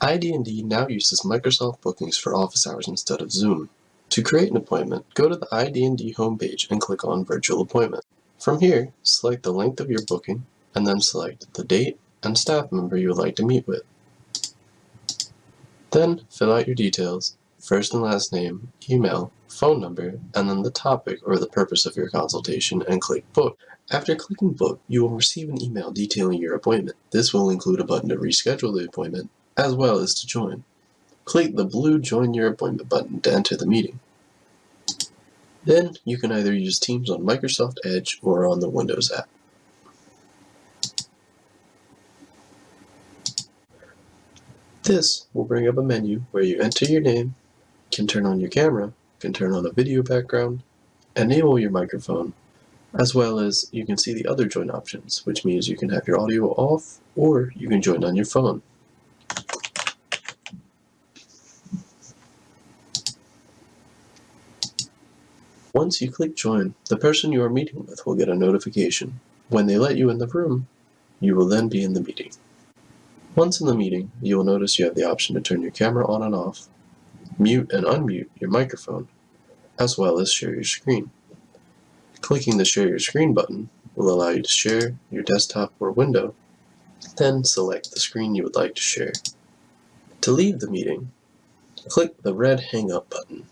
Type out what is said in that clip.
ID&D now uses Microsoft Bookings for office hours instead of Zoom. To create an appointment, go to the ID&D homepage and click on Virtual Appointment. From here, select the length of your booking, and then select the date and staff member you would like to meet with. Then, fill out your details, first and last name, email, phone number, and then the topic or the purpose of your consultation and click Book. After clicking Book, you will receive an email detailing your appointment. This will include a button to reschedule the appointment, as well as to join. Click the blue Join Your Appointment button to enter the meeting. Then, you can either use Teams on Microsoft Edge or on the Windows app. This will bring up a menu where you enter your name, can turn on your camera, can turn on a video background, enable your microphone, as well as you can see the other join options, which means you can have your audio off or you can join on your phone. Once you click join, the person you are meeting with will get a notification. When they let you in the room, you will then be in the meeting. Once in the meeting, you will notice you have the option to turn your camera on and off, mute and unmute your microphone, as well as share your screen. Clicking the share your screen button will allow you to share your desktop or window, then select the screen you would like to share. To leave the meeting, click the red hang up button.